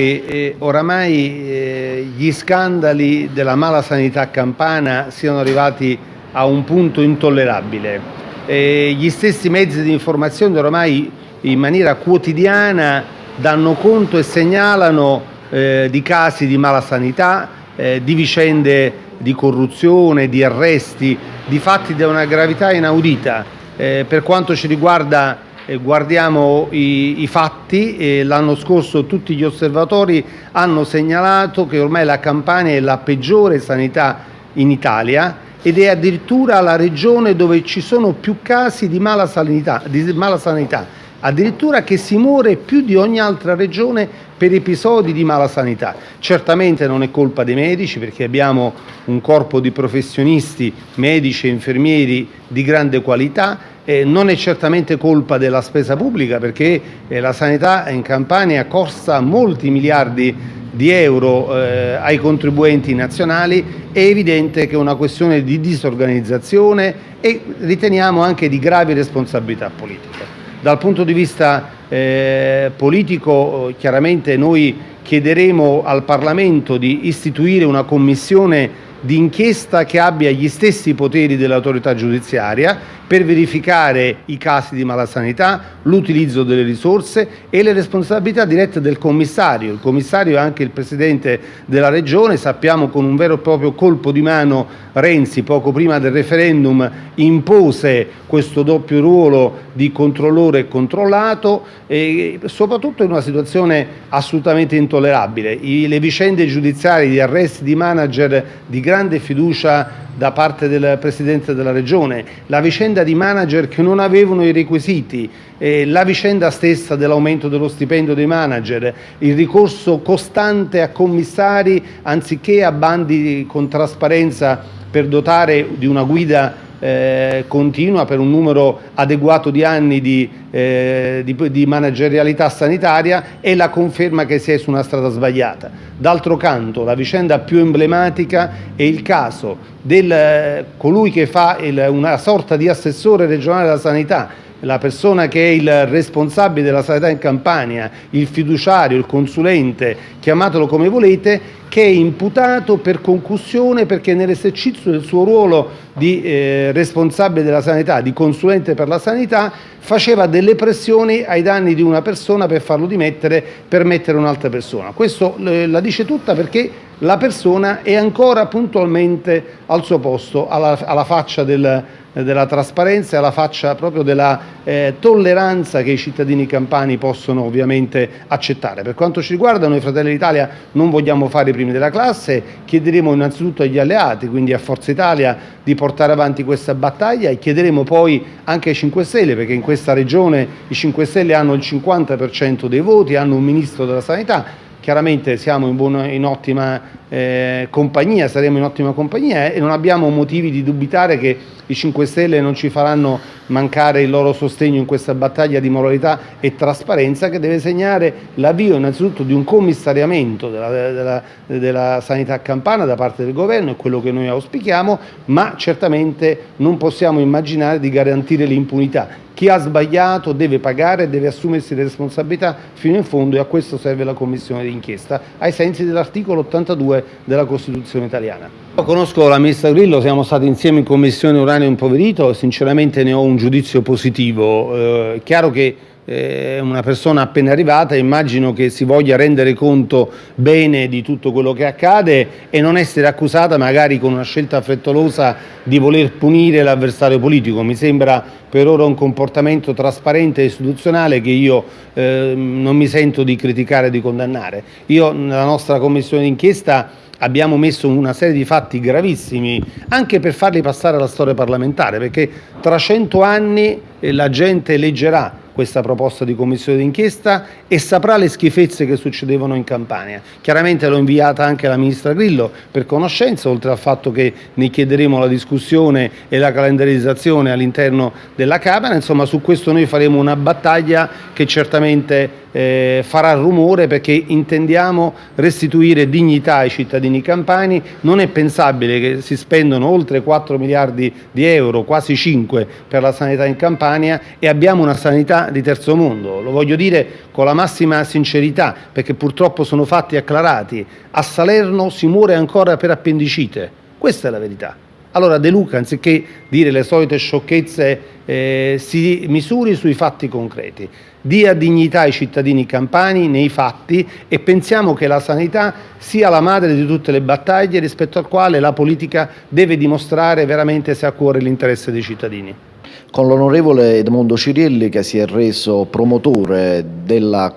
che eh, oramai eh, gli scandali della mala sanità campana siano arrivati a un punto intollerabile. Eh, gli stessi mezzi di informazione oramai in maniera quotidiana danno conto e segnalano eh, di casi di mala sanità, eh, di vicende di corruzione, di arresti, di fatti di una gravità inaudita. Eh, per quanto ci riguarda guardiamo i, i fatti, l'anno scorso tutti gli osservatori hanno segnalato che ormai la Campania è la peggiore sanità in Italia ed è addirittura la regione dove ci sono più casi di mala sanità, di mala sanità addirittura che si muore più di ogni altra regione per episodi di mala sanità. Certamente non è colpa dei medici perché abbiamo un corpo di professionisti, medici e infermieri di grande qualità, eh, non è certamente colpa della spesa pubblica perché eh, la sanità in Campania costa molti miliardi di euro eh, ai contribuenti nazionali, è evidente che è una questione di disorganizzazione e riteniamo anche di gravi responsabilità politiche. Dal punto di vista eh, politico chiaramente noi chiederemo al Parlamento di istituire una commissione di inchiesta che abbia gli stessi poteri dell'autorità giudiziaria per verificare i casi di malasanità, l'utilizzo delle risorse e le responsabilità dirette del commissario. Il commissario è anche il presidente della regione, sappiamo con un vero e proprio colpo di mano Renzi poco prima del referendum impose questo doppio ruolo di controllore e controllato e soprattutto in una situazione assolutamente intollerabile. I, le vicende giudiziarie di arresti di manager di grande fiducia da parte del Presidente della Regione, la vicenda di manager che non avevano i requisiti, eh, la vicenda stessa dell'aumento dello stipendio dei manager, il ricorso costante a commissari anziché a bandi con trasparenza per dotare di una guida eh, continua per un numero adeguato di anni di, eh, di, di, managerialità sanitaria e la conferma che si è su una strada sbagliata. D'altro canto la vicenda più emblematica è il caso di colui che fa il, una sorta di assessore regionale della sanità la persona che è il responsabile della sanità in Campania, il fiduciario, il consulente, chiamatelo come volete, che è imputato per concussione perché nell'esercizio del suo ruolo di eh, responsabile della sanità, di consulente per la sanità, faceva delle pressioni ai danni di una persona per farlo dimettere, per mettere un'altra persona. Questo eh, la dice tutta perché la persona è ancora puntualmente al suo posto, alla, alla faccia del, della trasparenza e alla faccia proprio della eh, tolleranza che i cittadini campani possono ovviamente accettare. Per quanto ci riguarda noi Fratelli d'Italia non vogliamo fare i primi della classe, chiederemo innanzitutto agli alleati, quindi a Forza Italia, di portare avanti questa battaglia e chiederemo poi anche ai 5 Stelle, perché in questa regione i 5 Stelle hanno il 50% dei voti, hanno un Ministro della Sanità, chiaramente siamo in, buona, in ottima eh, compagnia, saremo in ottima compagnia e non abbiamo motivi di dubitare che i 5 Stelle non ci faranno mancare il loro sostegno in questa battaglia di moralità e trasparenza che deve segnare l'avvio innanzitutto di un commissariamento della, della, della sanità campana da parte del governo, è quello che noi auspichiamo, ma certamente non possiamo immaginare di garantire l'impunità. Chi ha sbagliato deve pagare, deve assumersi le responsabilità fino in fondo e a questo serve la commissione d'inchiesta ai sensi dell'articolo 82 della Costituzione italiana. Io conosco la ministra Grillo, siamo stati insieme in commissione Uranio Impoverito, sinceramente ne ho un giudizio positivo. Eh, chiaro che una persona appena arrivata, immagino che si voglia rendere conto bene di tutto quello che accade e non essere accusata magari con una scelta frettolosa di voler punire l'avversario politico. Mi sembra per ora un comportamento trasparente e istituzionale che io eh, non mi sento di criticare e di condannare. Io nella nostra commissione d'inchiesta abbiamo messo una serie di fatti gravissimi anche per farli passare alla storia parlamentare perché tra cento anni eh, la gente leggerà questa proposta di commissione d'inchiesta e saprà le schifezze che succedevano in Campania. Chiaramente l'ho inviata anche alla Ministra Grillo per conoscenza, oltre al fatto che ne chiederemo la discussione e la calendarizzazione all'interno della Camera, insomma su questo noi faremo una battaglia che certamente eh, farà rumore perché intendiamo restituire dignità ai cittadini campani, non è pensabile che si spendono oltre 4 miliardi di euro, quasi 5 per la sanità in Campania e abbiamo una sanità di terzo mondo, lo voglio dire con la massima sincerità perché purtroppo sono fatti acclarati, a Salerno si muore ancora per appendicite, questa è la verità. Allora De Luca, anziché dire le solite sciocchezze, eh, si misuri sui fatti concreti, dia dignità ai cittadini campani nei fatti e pensiamo che la sanità sia la madre di tutte le battaglie rispetto al quale la politica deve dimostrare veramente se ha a cuore l'interesse dei cittadini con l'onorevole Edmondo Cirielli che si è reso promotore della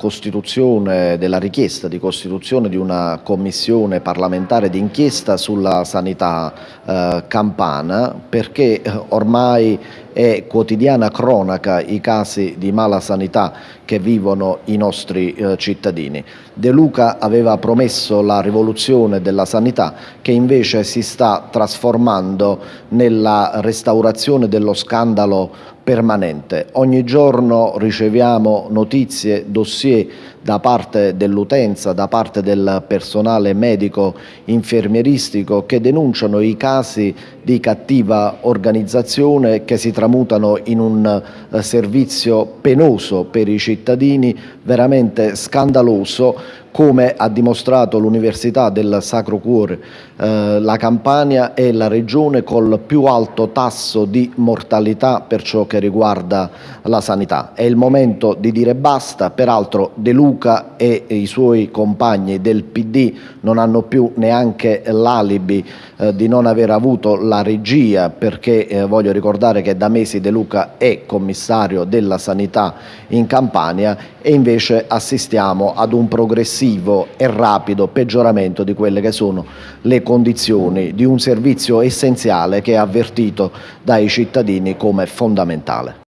della richiesta di costituzione di una commissione parlamentare d'inchiesta sulla sanità eh, campana perché eh, ormai è quotidiana cronaca i casi di mala sanità che vivono i nostri eh, cittadini. De Luca aveva promesso la rivoluzione della sanità che invece si sta trasformando nella restaurazione dello scandalo permanente. Ogni giorno riceviamo notizie, dossier da parte dell'utenza, da parte del personale medico infermieristico che denunciano i casi di cattiva organizzazione che si tramutano in un eh, servizio penoso per i cittadini, veramente scandaloso come ha dimostrato l'Università del Sacro Cuore, eh, la Campania è la regione col più alto tasso di mortalità per ciò che riguarda la sanità. È il momento di dire basta, peraltro De Luca e i suoi compagni del PD non hanno più neanche l'alibi eh, di non aver avuto la regia perché eh, voglio ricordare che da mesi De Luca è commissario della sanità in Campania e invece assistiamo ad un progressivo e rapido peggioramento di quelle che sono le condizioni di un servizio essenziale che è avvertito dai cittadini come fondamentale.